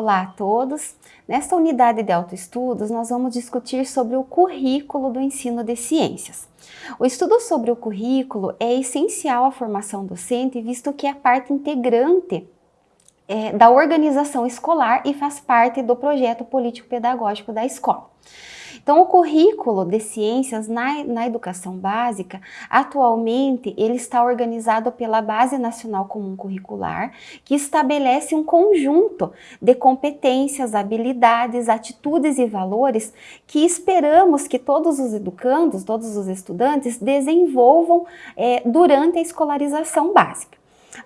Olá a todos! Nesta unidade de autoestudos, nós vamos discutir sobre o currículo do ensino de ciências. O estudo sobre o currículo é essencial à formação docente, visto que é parte integrante é, da organização escolar e faz parte do projeto político-pedagógico da escola. Então, o currículo de ciências na, na educação básica, atualmente, ele está organizado pela Base Nacional Comum Curricular, que estabelece um conjunto de competências, habilidades, atitudes e valores que esperamos que todos os educandos, todos os estudantes desenvolvam é, durante a escolarização básica.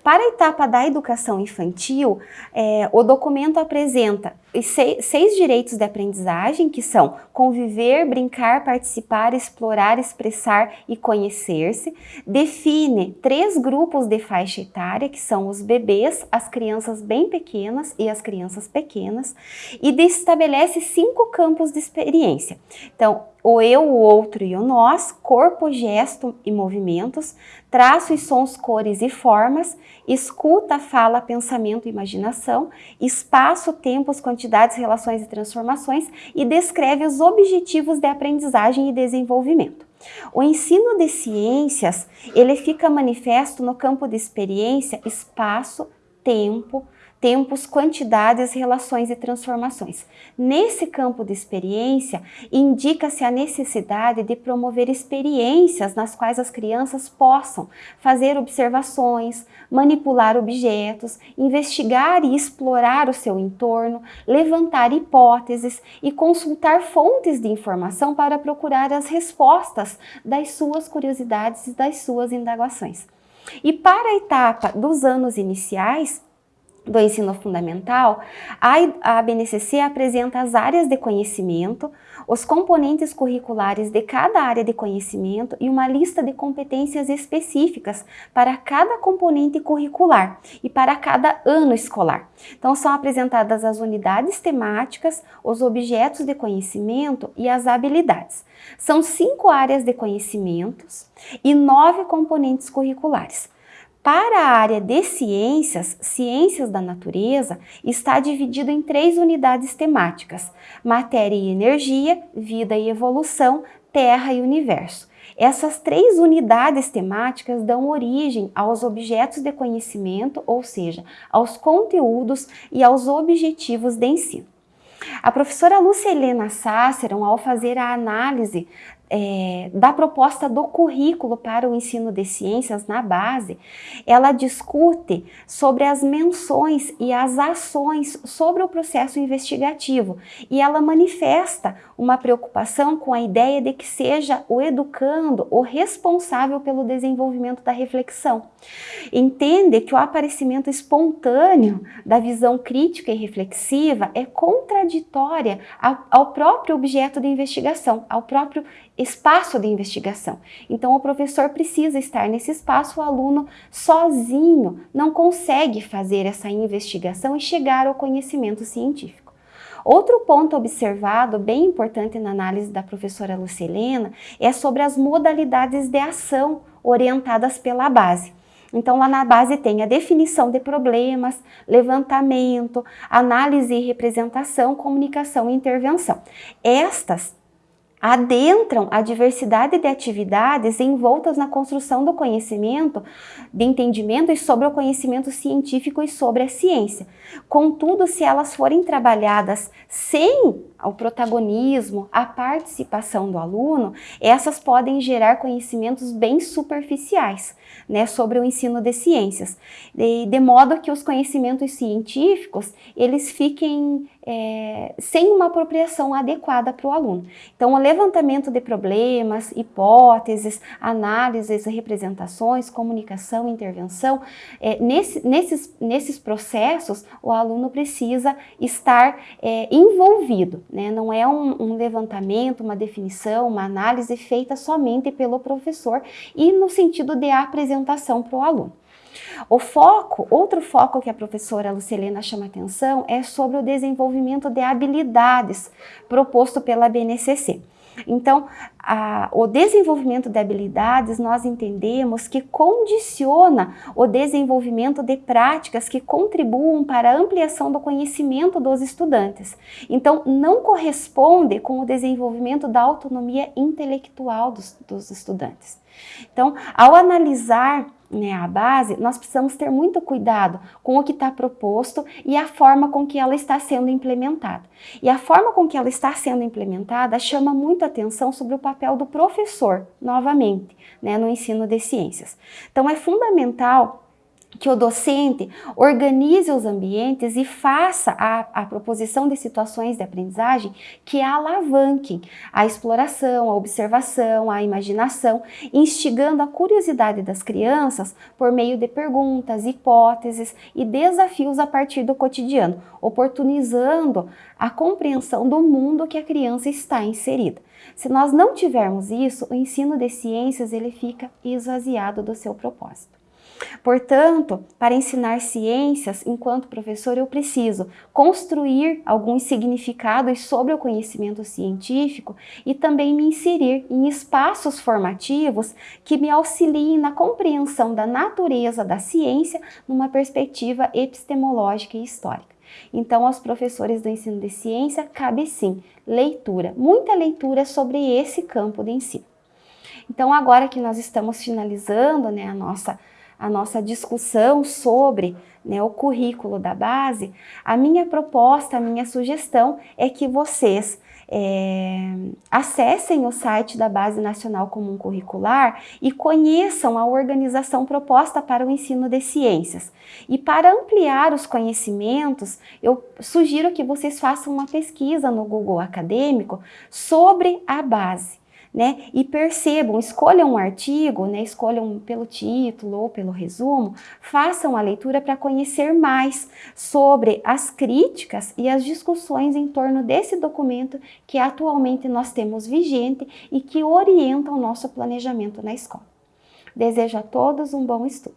Para a etapa da educação infantil, é, o documento apresenta seis, seis direitos de aprendizagem, que são conviver, brincar, participar, explorar, expressar e conhecer-se. Define três grupos de faixa etária, que são os bebês, as crianças bem pequenas e as crianças pequenas, e estabelece cinco campos de experiência. Então, o eu, o outro e o nós, corpo, gesto e movimentos, traços, sons, cores e formas, escuta, fala, pensamento e imaginação, espaço, tempos, quantidades, relações e transformações e descreve os objetivos de aprendizagem e desenvolvimento. O ensino de ciências, ele fica manifesto no campo de experiência, espaço, tempo, tempos, quantidades, relações e transformações. Nesse campo de experiência, indica-se a necessidade de promover experiências nas quais as crianças possam fazer observações, manipular objetos, investigar e explorar o seu entorno, levantar hipóteses e consultar fontes de informação para procurar as respostas das suas curiosidades e das suas indagações. E para a etapa dos anos iniciais, do ensino fundamental, a BNCC apresenta as áreas de conhecimento, os componentes curriculares de cada área de conhecimento e uma lista de competências específicas para cada componente curricular e para cada ano escolar. Então, são apresentadas as unidades temáticas, os objetos de conhecimento e as habilidades. São cinco áreas de conhecimentos e nove componentes curriculares. Para a área de ciências, ciências da natureza, está dividido em três unidades temáticas, matéria e energia, vida e evolução, terra e universo. Essas três unidades temáticas dão origem aos objetos de conhecimento, ou seja, aos conteúdos e aos objetivos de ensino. A professora Lúcia Helena Sáceron, ao fazer a análise é, da proposta do currículo para o ensino de ciências na base, ela discute sobre as menções e as ações sobre o processo investigativo e ela manifesta uma preocupação com a ideia de que seja o educando o responsável pelo desenvolvimento da reflexão. Entende que o aparecimento espontâneo da visão crítica e reflexiva é contraditória ao próprio objeto de investigação, ao próprio espaço de investigação. Então, o professor precisa estar nesse espaço, o aluno sozinho não consegue fazer essa investigação e chegar ao conhecimento científico. Outro ponto observado, bem importante na análise da professora Lucilena, é sobre as modalidades de ação orientadas pela base. Então, lá na base tem a definição de problemas, levantamento, análise e representação, comunicação e intervenção. Estas adentram a diversidade de atividades envoltas na construção do conhecimento, de entendimento e sobre o conhecimento científico e sobre a ciência. Contudo, se elas forem trabalhadas sem o protagonismo, a participação do aluno, essas podem gerar conhecimentos bem superficiais né, sobre o ensino de ciências, de, de modo que os conhecimentos científicos eles fiquem é, sem uma apropriação adequada para o aluno. Então, o levantamento de problemas, hipóteses, análises, representações, comunicação, intervenção, é, nesse, nesses, nesses processos, o aluno precisa estar é, envolvido, né? não é um, um levantamento, uma definição, uma análise feita somente pelo professor e no sentido de apresentação para o aluno. O foco, outro foco que a professora Lucilena chama atenção é sobre o desenvolvimento de habilidades proposto pela BNCC. Então, a, o desenvolvimento de habilidades nós entendemos que condiciona o desenvolvimento de práticas que contribuam para a ampliação do conhecimento dos estudantes. Então, não corresponde com o desenvolvimento da autonomia intelectual dos, dos estudantes. Então, ao analisar né, a base, nós precisamos ter muito cuidado com o que está proposto e a forma com que ela está sendo implementada. E a forma com que ela está sendo implementada chama muito atenção sobre o papel do professor, novamente, né, no ensino de ciências. Então é fundamental que o docente organize os ambientes e faça a, a, proposição de situações de aprendizagem que alavanquem a exploração, a observação, a imaginação, instigando a curiosidade das crianças por meio de perguntas, hipóteses e desafios a partir do cotidiano, oportunizando a compreensão do mundo que a criança está inserida. Se nós não tivermos isso, o ensino de ciências ele fica esvaziado do seu propósito. Portanto, para ensinar ciências, enquanto professor, eu preciso construir alguns significados sobre o conhecimento científico e também me inserir em espaços formativos que me auxiliem na compreensão da natureza da ciência numa perspectiva epistemológica e histórica. Então, aos professores do ensino de ciência, cabe sim leitura, muita leitura sobre esse campo de ensino. Então, agora que nós estamos finalizando né, a nossa a nossa discussão sobre né, o currículo da base, a minha proposta, a minha sugestão é que vocês é, acessem o site da Base Nacional Comum Curricular e conheçam a organização proposta para o ensino de ciências. E para ampliar os conhecimentos, eu sugiro que vocês façam uma pesquisa no Google Acadêmico sobre a base né? E percebam, escolham um artigo, né? Escolham pelo título ou pelo resumo, façam a leitura para conhecer mais sobre as críticas e as discussões em torno desse documento que atualmente nós temos vigente e que orienta o nosso planejamento na escola. Desejo a todos um bom estudo.